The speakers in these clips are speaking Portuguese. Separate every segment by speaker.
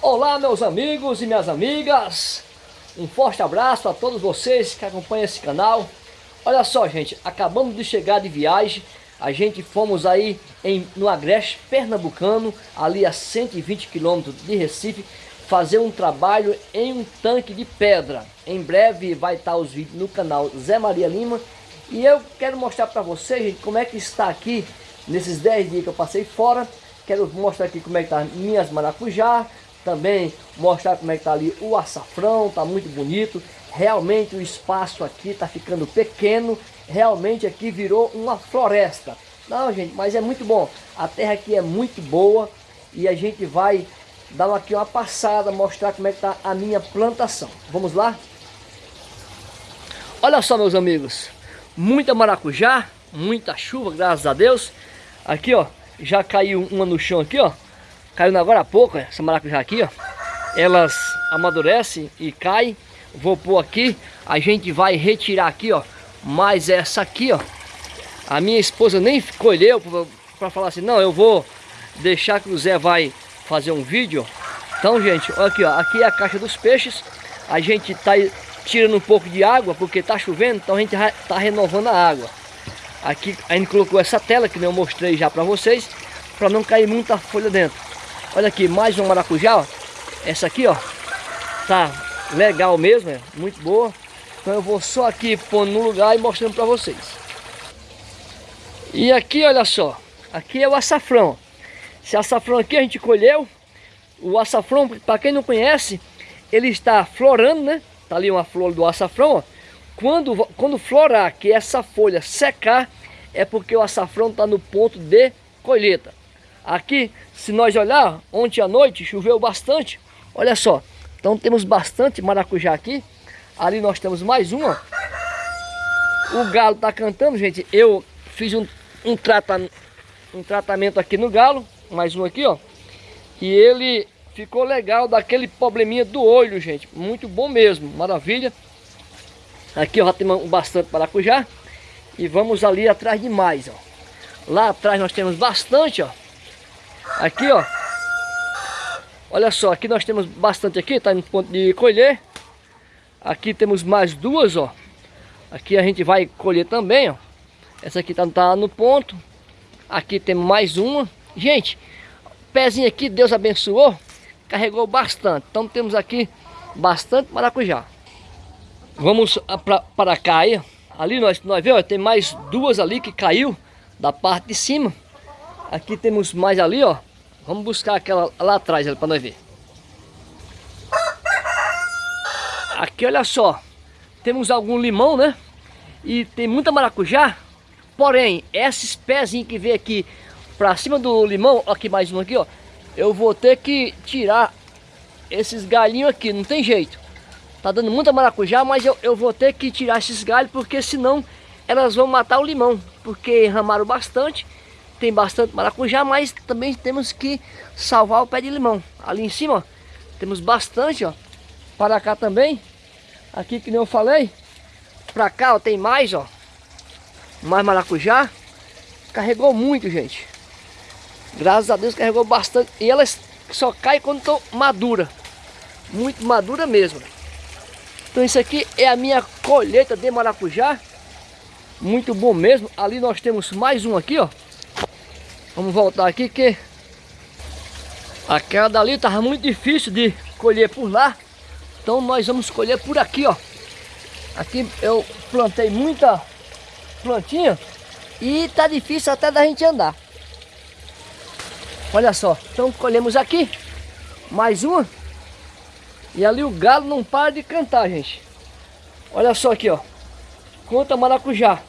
Speaker 1: Olá meus amigos e minhas amigas, um forte abraço a todos vocês que acompanham esse canal. Olha só gente, acabamos de chegar de viagem, a gente fomos aí em, no Agreste Pernambucano, ali a 120 quilômetros de Recife, fazer um trabalho em um tanque de pedra. Em breve vai estar os vídeos no canal Zé Maria Lima e eu quero mostrar para vocês gente, como é que está aqui nesses 10 dias que eu passei fora. Quero mostrar aqui como é que tá minhas maracujá, também mostrar como é que tá ali o açafrão, tá muito bonito. Realmente o espaço aqui tá ficando pequeno, realmente aqui virou uma floresta. Não, gente, mas é muito bom. A terra aqui é muito boa e a gente vai dar aqui uma passada, mostrar como é que tá a minha plantação. Vamos lá? Olha só, meus amigos, muita maracujá, muita chuva, graças a Deus. Aqui, ó, já caiu uma no chão aqui, ó. Caiu agora há pouco, essa maracujá aqui, ó. Elas amadurecem e caem. Vou pôr aqui. A gente vai retirar aqui, ó. Mais essa aqui, ó. A minha esposa nem colheu para falar assim, não, eu vou deixar que o Zé vai fazer um vídeo. Então, gente, olha aqui, ó. Aqui é a caixa dos peixes. A gente tá tirando um pouco de água porque tá chovendo, então a gente tá renovando a água. Aqui a gente colocou essa tela que eu mostrei já para vocês, para não cair muita folha dentro. Olha aqui, mais um maracujá, ó. Essa aqui, ó, tá legal mesmo, é muito boa. Então eu vou só aqui pondo no lugar e mostrando para vocês. E aqui, olha só, aqui é o açafrão. Esse açafrão aqui a gente colheu. O açafrão, para quem não conhece, ele está florando, né? Tá ali uma flor do açafrão, ó. Quando, quando florar, que essa folha secar, é porque o açafrão está no ponto de colheita. Aqui, se nós olhar, ontem à noite choveu bastante. Olha só, então temos bastante maracujá aqui. Ali nós temos mais uma. O galo está cantando, gente. Eu fiz um, um, trata, um tratamento aqui no galo. Mais um aqui, ó. E ele ficou legal daquele probleminha do olho, gente. Muito bom mesmo, maravilha. Aqui ó, já bastante maracujá. E vamos ali atrás de mais, ó. Lá atrás nós temos bastante, ó. Aqui, ó. Olha só, aqui nós temos bastante aqui, tá no ponto de colher. Aqui temos mais duas, ó. Aqui a gente vai colher também, ó. Essa aqui tá, tá no ponto. Aqui temos mais uma. Gente, pezinho aqui, Deus abençoou. Carregou bastante. Então temos aqui bastante maracujá. Vamos para cá aí. Ali nós, nós vemos, tem mais duas ali que caiu da parte de cima. Aqui temos mais ali, ó. Vamos buscar aquela lá atrás para nós ver. Aqui, olha só. Temos algum limão, né? E tem muita maracujá. Porém, esses pezinhos que vem aqui pra cima do limão, aqui mais um aqui, ó. Eu vou ter que tirar esses galhinhos aqui, não tem jeito. Tá dando muita maracujá, mas eu, eu vou ter que tirar esses galhos, porque senão elas vão matar o limão. Porque ramaram bastante tem bastante maracujá, mas também temos que salvar o pé de limão. Ali em cima, ó, temos bastante, ó. Para cá também. Aqui que nem eu falei. Para cá, ó, tem mais, ó. Mais maracujá. Carregou muito, gente. Graças a Deus carregou bastante. E elas só caem quando estão madura. Muito madura mesmo. Então isso aqui é a minha colheita de maracujá. Muito bom mesmo. Ali nós temos mais um aqui, ó. Vamos voltar aqui que aquela dali estava muito difícil de colher por lá. Então nós vamos colher por aqui, ó. Aqui eu plantei muita plantinha e tá difícil até da gente andar. Olha só, então colhemos aqui mais uma. E ali o galo não para de cantar, gente. Olha só aqui, ó. Conta maracujá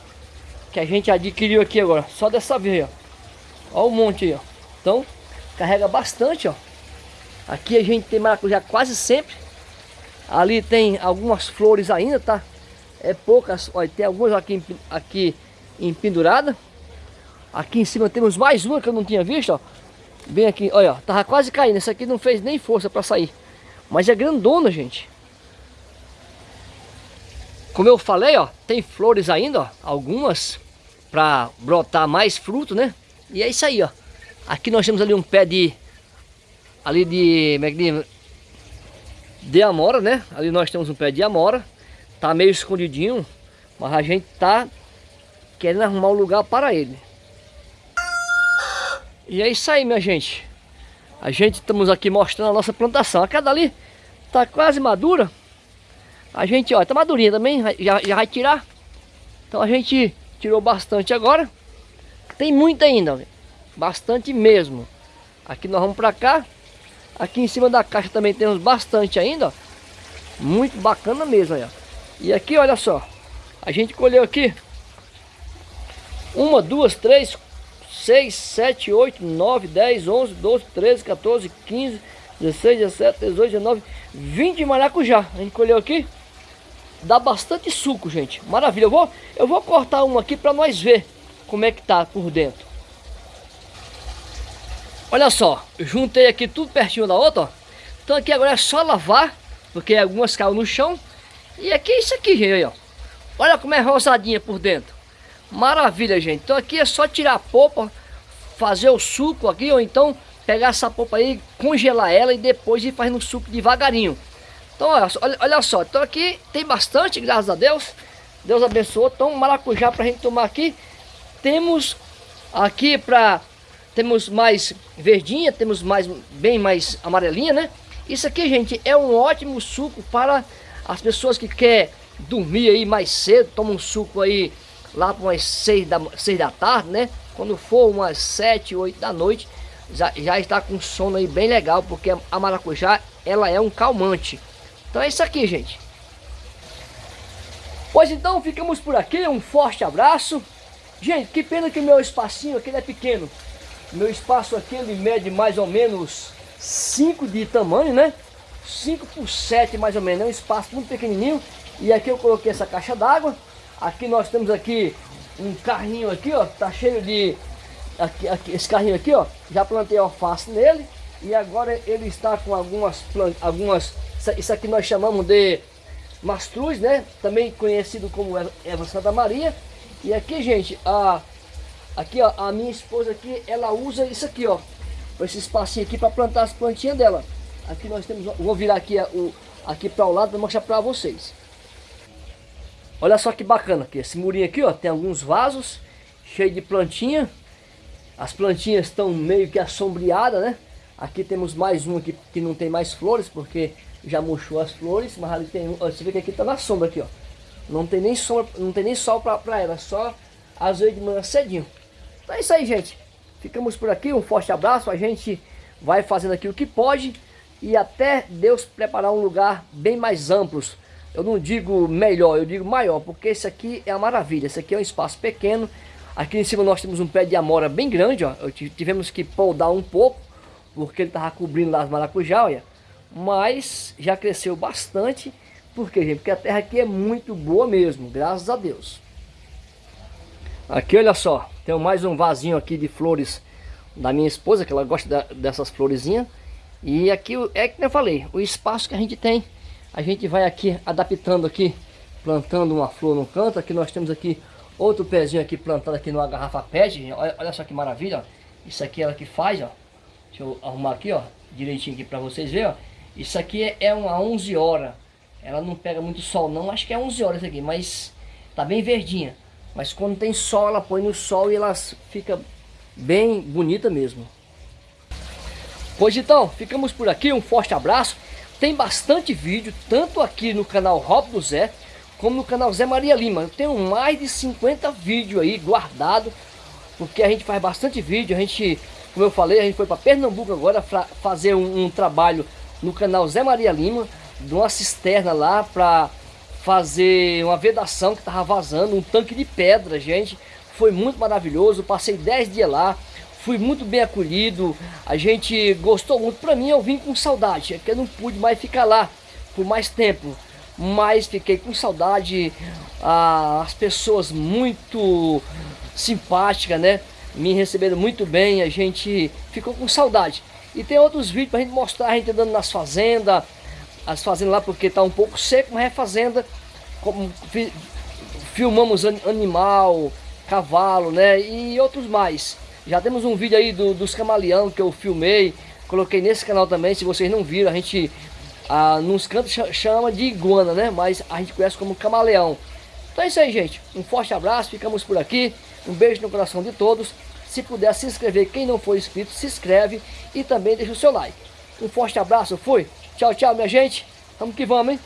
Speaker 1: que a gente adquiriu aqui agora, só dessa vez, ó. Olha o monte aí, ó. Então, carrega bastante, ó. Aqui a gente tem maracujá quase sempre. Ali tem algumas flores ainda, tá? É poucas, olha, tem algumas aqui, aqui empendurada. Aqui em cima temos mais uma que eu não tinha visto, ó. Bem aqui, olha, ó, tava quase caindo. Essa aqui não fez nem força para sair. Mas é grandona, gente. Como eu falei, ó, tem flores ainda, ó, algumas para brotar mais fruto, né? E é isso aí, ó. Aqui nós temos ali um pé de... Ali de... Como é que diz? de amora, né? Ali nós temos um pé de amora. Tá meio escondidinho, mas a gente tá querendo arrumar um lugar para ele. E é isso aí, minha gente. A gente estamos aqui mostrando a nossa plantação. A cada ali tá quase madura. A gente, ó, tá madurinha também, já, já vai tirar. Então a gente tirou bastante agora. Tem muita ainda, bastante mesmo. Aqui nós vamos para cá. Aqui em cima da caixa também temos bastante ainda, ó. Muito bacana mesmo. E aqui, olha só. A gente colheu aqui. Uma, duas, três, seis, sete, oito, nove, dez, onze, doze, treze, 14, 15, 16, 17, 18, 19, 20 maracujá. A gente colheu aqui. Dá bastante suco, gente. Maravilha. Eu vou, eu vou cortar uma aqui para nós ver como é que tá por dentro. Olha só, juntei aqui tudo pertinho da outra, ó. Então aqui agora é só lavar, porque algumas caem no chão. E aqui é isso aqui, gente, ó. Olha como é rosadinha por dentro. Maravilha, gente. Então aqui é só tirar a polpa, fazer o suco aqui, ou então pegar essa polpa aí, congelar ela e depois ir fazendo o suco devagarinho. Então olha, olha, olha só, então aqui tem bastante, graças a Deus. Deus abençoou. Então maracujá pra gente tomar aqui. Temos aqui pra temos mais verdinha, temos mais bem mais amarelinha, né? Isso aqui, gente, é um ótimo suco para as pessoas que quer dormir aí mais cedo, toma um suco aí lá para umas 6 da, 6 da tarde, né? Quando for umas 7, 8 da noite, já, já está com sono aí bem legal, porque a maracujá, ela é um calmante. Então é isso aqui, gente. Pois então, ficamos por aqui, um forte abraço. Gente, que pena que o meu espacinho aqui é pequeno. Meu espaço aqui ele mede mais ou menos 5 de tamanho, né? 5 por 7 mais ou menos, é um espaço muito pequenininho. E aqui eu coloquei essa caixa d'água. Aqui nós temos aqui um carrinho aqui, ó, tá cheio de... Aqui, aqui, esse carrinho aqui, ó, já plantei alface nele. E agora ele está com algumas algumas Isso aqui nós chamamos de mastruz, né? Também conhecido como Eva Santa Maria. E aqui, gente, a Aqui, ó, a minha esposa aqui, ela usa isso aqui, ó. Esse espacinho aqui para plantar as plantinhas dela. Aqui nós temos, vou virar aqui, o, aqui para o lado para mostrar para vocês. Olha só que bacana aqui, esse murinho aqui, ó, tem alguns vasos cheio de plantinha. As plantinhas estão meio que assombreadas, né? Aqui temos mais um aqui que não tem mais flores, porque já murchou as flores, mas ali tem você vê que aqui tá na sombra aqui, ó. Não tem nem sombra, não tem nem sol para ela, só às vezes de manhã cedinho. Então é isso aí, gente. Ficamos por aqui, um forte abraço. A gente vai fazendo aqui o que pode e até Deus preparar um lugar bem mais amplo. Eu não digo melhor, eu digo maior, porque esse aqui é a maravilha. Esse aqui é um espaço pequeno. Aqui em cima nós temos um pé de amora bem grande, ó. Tivemos que podar um pouco, porque ele estava cobrindo lá as maracujá, olha. Mas já cresceu bastante. Por quê, gente? Porque a terra aqui é muito boa mesmo, graças a Deus. Aqui, olha só, tenho mais um vasinho aqui de flores da minha esposa, que ela gosta dessas florezinhas. E aqui, é que eu falei, o espaço que a gente tem, a gente vai aqui adaptando aqui, plantando uma flor no canto. Aqui nós temos aqui outro pezinho aqui plantado aqui numa garrafa pet. Olha, olha só que maravilha, ó. Isso aqui é ela que faz, ó. Deixa eu arrumar aqui, ó, direitinho aqui para vocês verem, ó. Isso aqui é, é uma 11 horas. Ela não pega muito sol não, acho que é 11 horas aqui, mas tá bem verdinha. Mas quando tem sol, ela põe no sol e ela fica bem bonita mesmo. Pois então, ficamos por aqui, um forte abraço. Tem bastante vídeo, tanto aqui no canal Rob do Zé, como no canal Zé Maria Lima. Eu tenho mais de 50 vídeos aí guardado, porque a gente faz bastante vídeo. A gente, como eu falei, a gente foi para Pernambuco agora fazer um, um trabalho no canal Zé Maria Lima, de uma cisterna lá para fazer uma vedação que estava vazando, um tanque de pedra, gente. Foi muito maravilhoso, passei 10 dias lá, fui muito bem acolhido, a gente gostou muito. Para mim eu vim com saudade, é que eu não pude mais ficar lá por mais tempo, mas fiquei com saudade, ah, as pessoas muito simpáticas, né? Me receberam muito bem, a gente ficou com saudade. E tem outros vídeos para a gente mostrar, a gente andando nas fazendas, as fazendas lá porque está um pouco seco, mas é fazenda, como, fi, filmamos animal, cavalo, né, e outros mais. Já temos um vídeo aí do, dos camaleão que eu filmei, coloquei nesse canal também, se vocês não viram, a gente Ah, nos cantos chama de iguana, né? Mas a gente conhece como camaleão. Então é isso aí, gente. Um forte abraço, ficamos por aqui. Um beijo no coração de todos. Se puder se inscrever, quem não for inscrito, se inscreve e também deixa o seu like. Um forte abraço, fui. Tchau, tchau, minha gente. Vamos que vamos, hein?